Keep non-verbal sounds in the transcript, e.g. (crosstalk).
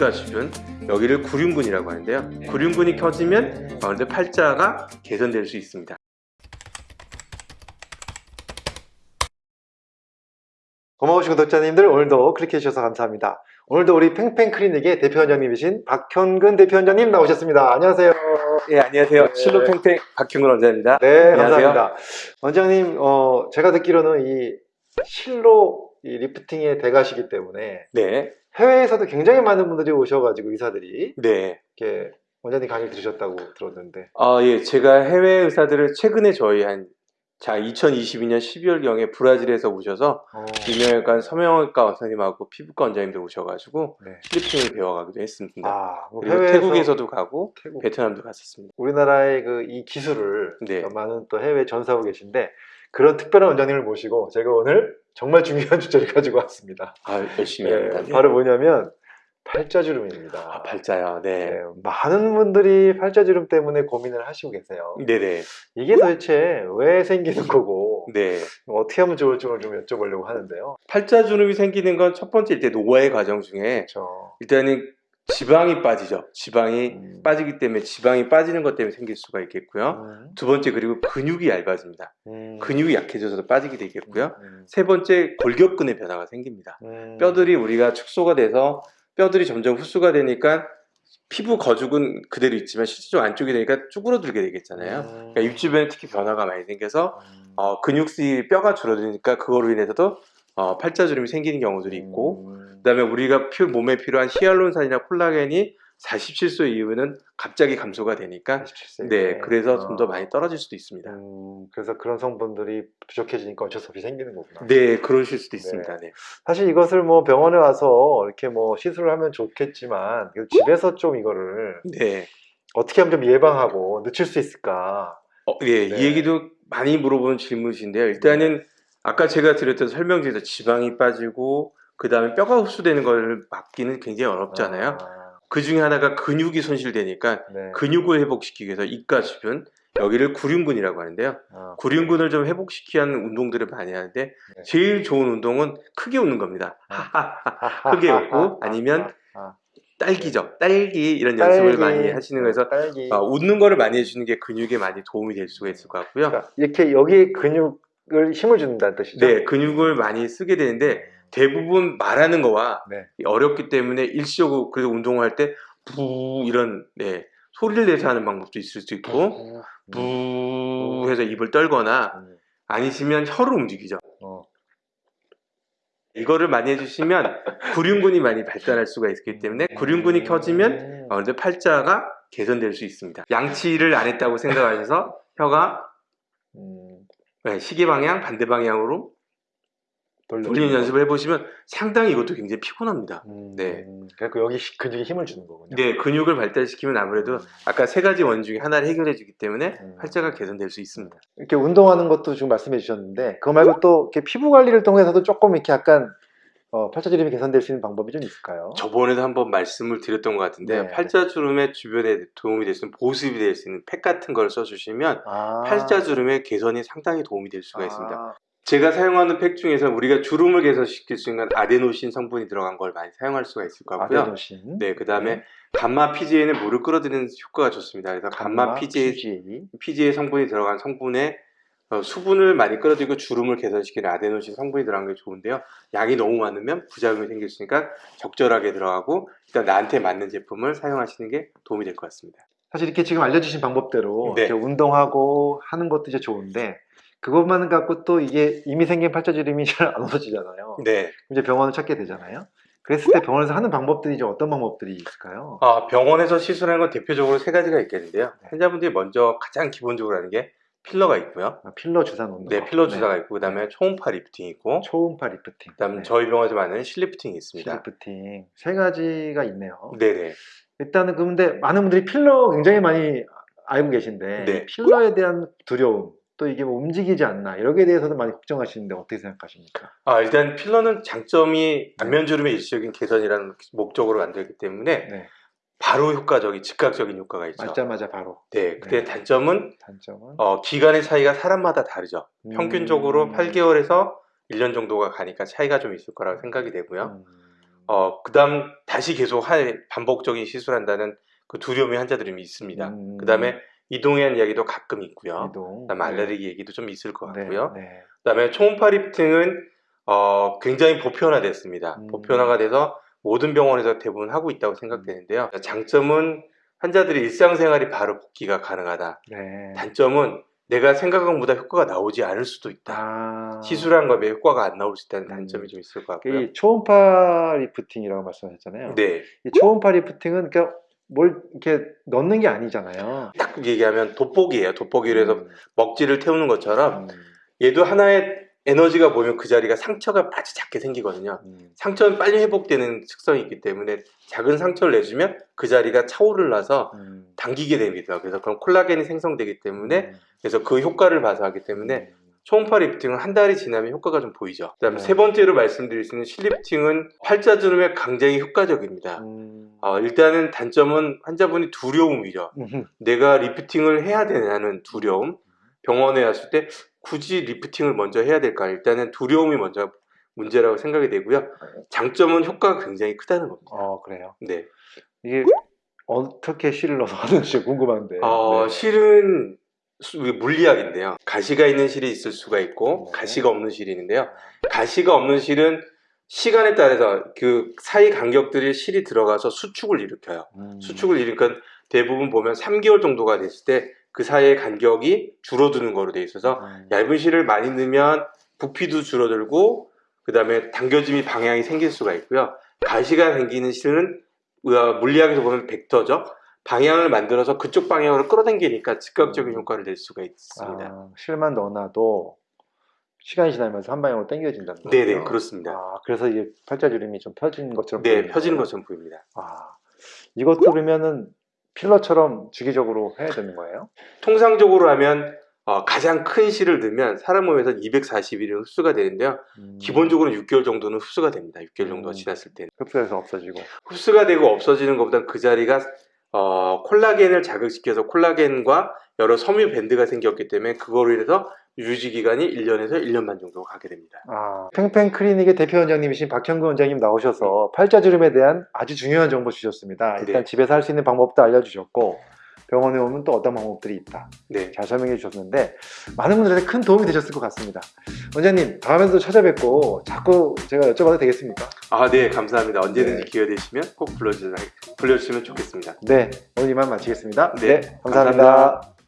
입가 주변 여기를 구륜근이라고 하는데요. 구륜근이 켜지면 가운데 팔자가 개선될 수 있습니다. 고마우신 구독자님들 오늘도 클릭해 주셔서 감사합니다. 오늘도 우리 팽팽 클리닉의 대표 원장님이신 박현근 대표 원장님 나오셨습니다. 안녕하세요. 예, 안녕하세요. 네. 실로팽팽 박형근 원장입니다. 네, 안녕하세요. 감사합니다. 원장님, 어, 제가 듣기로는 이 실로 이 리프팅의 대가시기 때문에 네, 해외에서도 굉장히 많은 분들이 오셔가지고 의사들이 네. 이렇게 원장님 강의 들으셨다고 들었는데. 아, 예, 제가 해외 의사들을 최근에 저희 한, 자, 2022년 12월 경에 브라질에서 오셔서 어, 유명한 성형외과 원장님하고 피부과 원장님들 오셔가지고 네. 필리핀을 배워가기도 했습니다. 아, 뭐 그리고 태국에서도 가고 태국. 베트남도 갔었습니다. 우리나라의 그 이 기술을 네. 많은 또 해외 전사하고 계신데 그런 특별한 원장님을 모시고 제가 오늘 정말 중요한 (laughs) 주제를 가지고 왔습니다. 아, 열심히 네, 합니다. 네. 바로 뭐냐면 팔자주름입니다. 아, 발자요. 네. 네, 많은 분들이 팔자주름 때문에 고민을 하시고 계세요. 네네. 이게 도대체 왜 생기는 거고 네. 어떻게 하면 좋을지 좀 여쭤보려고 하는데요. 팔자주름이 생기는 건 첫 번째 일단 노화의 과정 중에 그렇죠. 일단은 지방이 빠지죠. 지방이 음. 빠지기 때문에 지방이 빠지는 것 때문에 생길 수가 있겠고요. 음. 두 번째 그리고 근육이 얇아집니다. 음. 근육이 약해져서 빠지게 되겠고요. 음. 세 번째 골격근의 변화가 생깁니다. 음. 뼈들이 우리가 축소가 돼서 뼈들이 점점 흡수가 되니까 피부 거죽은 그대로 있지만 실제로 안쪽이 되니까 쭈그러들게 되겠잖아요. 음. 그러니까 입 주변에 특히 변화가 많이 생겨서 음. 어, 근육수이 뼈가 줄어드니까 그거로 인해서도 어, 팔자주름이 생기는 경우들이 있고 음. 그다음에 우리가 피- 몸에 필요한 히알루론산이나 콜라겐이 47세 이후에는 갑자기 감소가 되니까 47세. 네 그래서 좀더 어. 많이 떨어질 수도 있습니다. 음, 그래서 그런 성분들이 부족해지니까 어쩔 수 없이 생기는 거구나. 네 그러실 수도 있습니다. 네. 사실 이것을 뭐 병원에 와서 이렇게 뭐 시술을 하면 좋겠지만 집에서 좀 이거를 네. 어떻게 하면 좀 예방하고 늦출 수 있을까? 어, 예, 네. 이 얘기도 많이 물어보는 질문이신데요. 일단은 아까 제가 드렸던 설명 중에서 지방이 빠지고 그 다음에 뼈가 흡수되는 걸 막기는 굉장히 어렵잖아요. 아, 그 중에 하나가 근육이 손실되니까 네. 근육을 회복시키기 위해서 입가 주변 여기를 구륜근이라고 하는데요. 아, 구륜근을 좀 회복시키기 하는 운동들을 많이 하는데 네. 제일 좋은 운동은 크게 웃는 겁니다. 아. (laughs) 크게 웃고 (laughs) 아니면 아, 딸기죠. 딸기 이런 연습을 딸기. 많이 하시는 거에서. 어, 웃는 거를 많이 해주는 게 근육에 많이 도움이 될 수가 있을 것 같고요. 그러니까 이렇게 여기 근육 을 힘을 준다는 뜻이죠? 네, 근육을 많이 쓰게 되는데 대부분 말하는 거와 네. 어렵기 때문에 일시적으로 그래도 운동을 할 때 부 이런 네, 소리를 내서 하는 방법도 있을 수 있고 부 해서 입을 떨거나 음, 아니시면 혀를 움직이죠. 어. 이거를 많이 해주시면 구륜근이 많이 발달할 수가 있기 때문에 구륜근이 켜지면 음. 어, 팔자가 개선될 수 있습니다. 양치를 안 했다고 생각하셔서 혀가 음, 네, 시계 방향 반대 방향으로 돌리는 거. 연습을 해보시면 상당히 이것도 굉장히 피곤합니다. 음, 네. 그러니까 여기 시- 근육에 힘을 주는 거군요. 네, 근육을 발달시키면 아무래도 아까 세 가지 원 중에 하나를 해결해 주기 때문에 음. 팔자가 개선될 수 있습니다. 이렇게 운동하는 것도 지금 말씀해 주셨는데 그거 말고 또 이렇게 피부 관리를 통해서도 조금 이렇게 약간 어, 팔자주름이 개선될 수 있는 방법이 좀 있을까요? 저번에도 한번 말씀을 드렸던 것 같은데 네. 팔자주름의 주변에 도움이 될 수 있는 보습이 될 수 있는 팩 같은 걸 써주시면 아. 팔자주름의 개선이 상당히 도움이 될 수가 있습니다. 아, 제가 사용하는 팩 중에서 우리가 주름을 개선시킬 수 있는 아데노신 성분이 들어간 걸 많이 사용할 수가 있을 것 같고요. 아데노신. 네, 그 다음에 감마 PGA는 물을 끌어들이는 효과가 좋습니다. 그래서 감마 PGA, PGA. PGA 성분이 들어간 성분에 어, 수분을 많이 끌어들이고 주름을 개선시키는 아데노신 성분이 들어간 게 좋은데요. 양이 너무 많으면 부작용이 생길 수 있으니까 적절하게 들어가고 일단 나한테 맞는 제품을 사용하시는 게 도움이 될 것 같습니다. 사실 이렇게 지금 알려주신 방법대로 네. 운동하고 하는 것도 이제 좋은데 그것만 갖고 또 이게 이미 생긴 팔자주름이 (laughs) 잘 안 없어지잖아요. 네. 이제 병원을 찾게 되잖아요. 그랬을 때 병원에서 하는 방법들이 이제 어떤 방법들이 있을까요? 아, 병원에서 시술하는 건 대표적으로 세 가지가 있겠는데요. 네. 환자분들이 먼저 가장 기본적으로 하는 게 필러가 있고요. 아, 필러 주사 놓는 네, 거. 필러 주사가 있고 그다음에 초음파 리프팅이 있고 초음파 리프팅. 그다음에 네. 저희 병원에서 많은 실리프팅이 있습니다. 리프팅 세 가지가 있네요. 네네. 일단은 그런데 많은 분들이 필러 굉장히 많이 알고 계신데 네. 필러에 대한 두려움 또 이게 뭐 움직이지 않나 이러기에 대해서도 많이 걱정하시는데 어떻게 생각하십니까? 아, 일단 필러는 장점이 안면주름의 일시적인 개선이라는 목적으로 만들기 때문에 네. 바로 효과적인 즉각적인 효과가 있죠. 맞자마자 바로 네. 근데 네. 단점은 단점은 어, 기간의 차이가 사람마다 다르죠. 평균적으로 음. 8개월에서 1년 정도가 가니까 차이가 좀 있을 거라고 생각이 되고요. 음. 어, 그 다음 다시 계속 할 반복적인 시술한다는 그 두려움이 환자들이 있습니다. 음. 그 다음에 이동해한 이야기도 가끔 있고요. 이동. 그다음에 알레르기 얘기도 좀 있을 것 네, 같고요. 네. 그다음에 초음파 리프팅은 어, 굉장히 보편화됐습니다. 음. 보편화가 돼서 모든 병원에서 대부분 하고 있다고 생각되는데요. 장점은 환자들이 일상생활이 바로 복귀가 가능하다. 네. 단점은 내가 생각한 것보다 효과가 나오지 않을 수도 있다. 아. 시술한 거에 효과가 안 나올 수 있다는 음. 단점이 좀 있을 것 같고요. 이 초음파 리프팅이라고 말씀하셨잖아요. 네, 이 초음파 리프팅은 그러니까 뭘 이렇게 넣는 게 아니잖아요. 딱 얘기하면 돋보기예요. 돋보기로 해서 음. 먹지를 태우는 것처럼 음. 얘도 하나의 에너지가 보면 그 자리가 상처가 아주 작게 생기거든요. 음. 상처는 빨리 회복되는 특성이 있기 때문에 작은 상처를 내주면 그 자리가 차오르면서 음. 당기게 됩니다. 그래서 그럼 콜라겐이 생성되기 때문에 음. 그래서 그 효과를 봐서 하기 때문에 초음파 리프팅은 한 달이 지나면 효과가 좀 보이죠. 그다음에 네. 세 번째로 말씀드릴 수 있는 실리프팅은 팔자주름에 굉장히 효과적입니다. 음. 어, 일단은 단점은 환자분이 두려움이죠. 음. 내가 리프팅을 해야 되냐는 두려움. 병원에 왔을 때 굳이 리프팅을 먼저 해야 될까? 일단은 두려움이 먼저 문제라고 생각이 되고요. 장점은 효과가 굉장히 크다는 겁니다. 어 그래요. 네. 이게 어떻게 실을 넣어서 하는지 궁금한데. 어, 네. 실은 물리학인데요. 가시가 있는 실이 있을 수가 있고 네. 가시가 없는 실이 있는데요. 가시가 없는 실은 시간에 따라서 그 사이 간격들이 실이 들어가서 수축을 일으켜요. 음. 수축을 일으키니까 대부분 보면 3개월 정도가 됐을 때 그 사이의 간격이 줄어드는 거로 돼 있어서 음. 얇은 실을 많이 넣으면 부피도 줄어들고 그 다음에 당겨짐이 방향이 생길 수가 있고요. 가시가 생기는 실은 우리가 물리학에서 보면 벡터죠. 방향을 만들어서 그쪽 방향으로 끌어당기니까 즉각적인 음. 효과를 낼 수가 있습니다. 아, 실만 넣어놔도 시간이 지나면서 한 방향으로 당겨진다는 거죠. 네네 그렇습니다. 아, 그래서 이게 팔자주름이 좀 펴진 것처럼 네 펴지는? 것처럼 보입니다. 아, 이것도 그러면은 필러처럼 주기적으로 해야 되는 거예요? 통상적으로 하면 어, 가장 큰 실을 넣으면 사람 몸에서 240일은 흡수가 되는데요. 음, 기본적으로 6개월 정도는 흡수가 됩니다. 6개월 정도가 음. 지났을 때는. 흡수해서 없어지고. 흡수가 되고 없어지는 것보다 그 자리가 어, 콜라겐을 자극시켜서 콜라겐과 여러 섬유 밴드가 생겼기 때문에 그거로 인해서 유지 기간이 1년에서 1년 반 정도 가게 됩니다. 아, 팽팽 클리닉의 대표 원장님이신 박현구 원장님 나오셔서 팔자주름에 대한 아주 중요한 정보 주셨습니다. 일단 네. 집에서 할 수 있는 방법도 알려주셨고 병원에 오면 또 어떤 방법들이 있다. 네. 잘 설명해 주셨는데 많은 분들한테 큰 도움이 되셨을 것 같습니다. 원장님 다음에도 찾아뵙고 자꾸 제가 여쭤봐도 되겠습니까? 아, 네, 감사합니다. 언제든지 네. 기회 되시면 꼭 불러주시면, 불러주시면 좋겠습니다. 네, 오늘 이만 마치겠습니다. 네, 감사합니다. 감사합니다.